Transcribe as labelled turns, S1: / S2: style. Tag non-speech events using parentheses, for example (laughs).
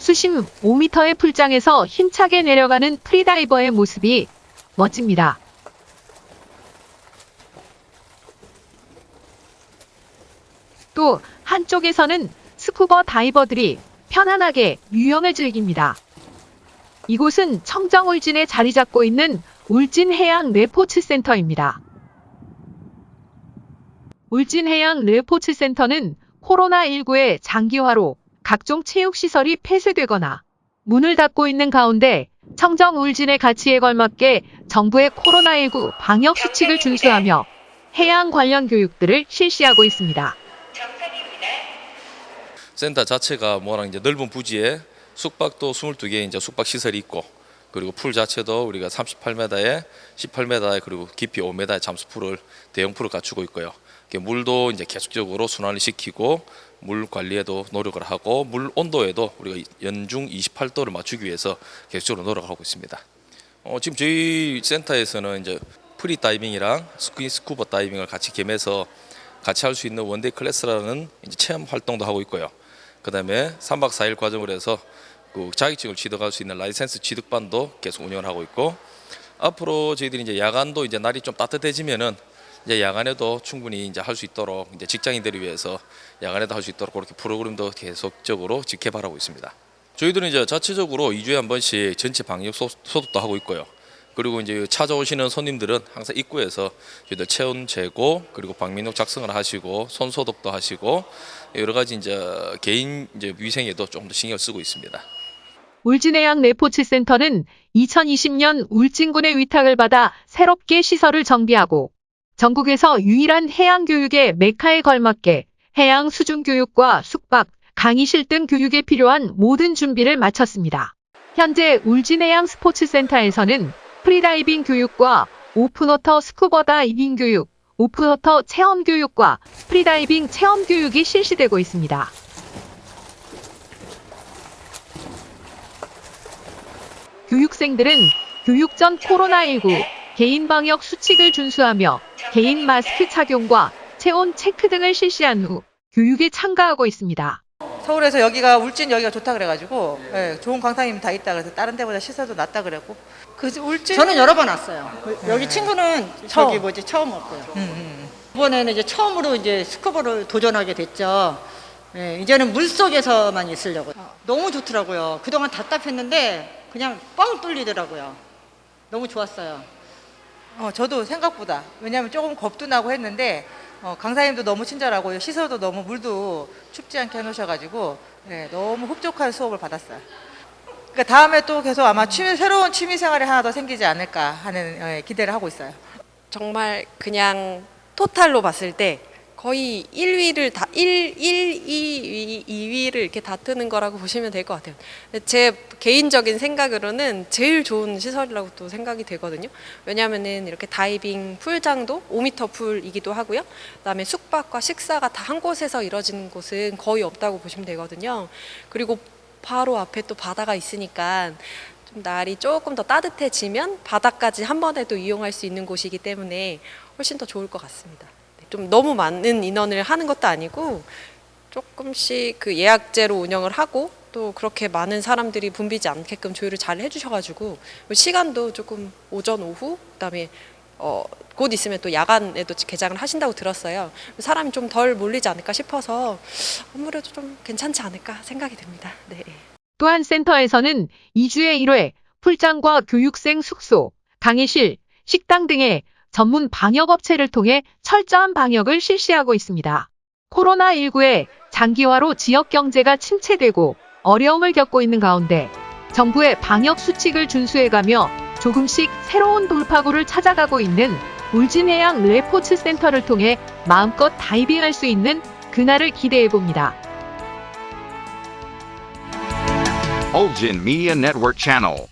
S1: 수심 5m의 풀장에서 힘차게 내려가는 freediver의 모습이 멋집니다. 또 한쪽에서는 스쿠버 다이버들이 편안하게 유영을 즐깁니다. 이곳은 청정 울진에 자리 잡고 있는 울진해양 레포츠 센터입니다. 울진해양 레포츠 센터는 코로나19의 장기화로 각종 체육시설이 폐쇄되거나 문을 닫고 있는 가운데 청정 울진의 가치에 걸맞게 정부의 코로나19 방역 수칙을 준수하며 해양 관련 교육들을 실시하고 있습니다.
S2: 센터 자체가 뭐랑 이제 넓은 부지에 숙박도 22개 이제 숙박 시설이 있고 그리고 풀 자체도 우리가 38m에 18m에 그리고 깊이 5m의 잠수풀을 대형 풀을 갖추고 있고요. 물도 이제 계속적으로 순환을 시키고 물 관리에도 노력을 하고 물 온도에도 우리가 연중 28도를 맞추기 위해서 계속적으로 노력하고 있습니다. 어, 지금 저희 센터에서는 이제 free diving이랑 스키 스쿠버 다이빙을 같이 겸해서 같이 할 수 있는 one day class라는 체험 활동도 하고 있고요. 그다음에 3박 4일 과정을 해서 그 자격증을 취득할 수 있는 라이센스 취득반도 계속 운영을 하고 있고 앞으로 저희들이 이제 야간도 이제 날이 좀 따뜻해지면은 이제 야간에도 충분히 이제 할 수 있도록 이제 직장인들을 위해서 야간에도 할 수 있도록 그렇게 프로그램도 계속적으로 직개발하고 있습니다. 저희들은 이제 자체적으로 2주에 한 번씩 전체 방역 소- 소독도 하고 있고요. 그리고 이제 찾아오시는 손님들은 항상 입구에서 저희들 체온 재고 그리고 방민록 작성을 하시고 손 소독도 하시고 여러 가지 이제 개인 이제 위생에도 좀더 신경을 쓰고 있습니다.
S1: 울진해양 레포츠 센터는 2020년 울진군의 위탁을 받아 새롭게 시설을 정비하고 전국에서 유일한 해양 교육의 메카에 걸맞게 해양 수중 교육과 숙박, 강의실 등 교육에 필요한 모든 준비를 마쳤습니다. 현재 울진해양 스포츠센터에서는 프리다이빙 교육과 open water 스쿠버 다이빙 교육, open water 체험 교육과 프리다이빙 체험 교육이 실시되고 있습니다. 교육생들은 교육 전 코로나19 개인 방역 수칙을 준수하며 개인 마스크 착용과 체온 체크 등을 실시한 후 교육에 참가하고 있습니다.
S3: 서울에서 여기가 울진 여기가 좋다 그래가지고 예, 좋은 강사님 다 있다 그래서 다른 데보다 시설도 낫다 그랬고 그 울진
S4: 저는 여러 번 왔어요. 여기 친구는
S3: 처음.
S4: 저기 뭐지 처음 왔고요.
S3: 음, 음.
S4: 이번에는 이제 처음으로 이제 스쿠버를 도전하게 됐죠. 예, 이제는 물 속에서만 있으려고. 너무 좋더라고요. 그동안 답답했는데 그냥 뻥 뚫리더라고요. 너무 좋았어요.
S3: 어, 저도 생각보다 왜냐하면 조금 겁도 나고 했는데 어, 강사님도 너무 친절하고 시설도 너무 물도 춥지 않게 해놓으셔가지고 예, 너무 흡족한 수업을 받았어요. 그러니까 다음에 또 계속 아마 취미 새로운 취미 생활이 하나 더 생기지 않을까 하는 예, 기대를 하고 있어요.
S5: 정말 그냥 토탈로 봤을 때 거의 1위를 다 1, 1, 2위, 2위를 이렇게 다투는 거라고 (laughs) 보시면 될 것 같아요. 제 개인적인 생각으로는 제일 좋은 시설이라고 또 생각이 되거든요. 왜냐하면은 이렇게 다이빙 풀장도 5m 풀이기도 하고요. 그다음에 숙박과 식사가 다 한 곳에서 이루어지는 곳은 거의 없다고 보시면 되거든요. 그리고 바로 앞에 또 바다가 있으니까 좀 날이 조금 더 따뜻해지면 바다까지 한 번에 또 이용할 수 있는 곳이기 때문에 훨씬 더 좋을 것 같습니다. 네, 좀 너무 많은 인원을 하는 것도 아니고 조금씩 그 예약제로 운영을 하고 또 그렇게 많은 사람들이 붐비지 않게끔 조율을 잘 해주셔가지고 시간도 조금 오전 오후 그다음에 어, 곧 있으면 또 야간에도 개장을 하신다고 들었어요. 사람이 좀 덜 몰리지 않을까 싶어서 아무래도 좀 괜찮지 않을까 생각이 듭니다. 네.
S1: 또한 센터에서는 2주에 1회 풀장과 교육생 숙소, 강의실, 식당 등의 전문 방역업체를 통해 철저한 방역을 실시하고 있습니다. 코로나19의 장기화로 지역 경제가 침체되고 어려움을 겪고 있는 가운데 정부의 방역 수칙을 준수해가며 조금씩 새로운 돌파구를 찾아가고 있는 울진해양 레포츠 센터를 통해 마음껏 다이빙할 수 있는 그날을 기대해 봅니다.
S6: Ulgin Media Network Channel.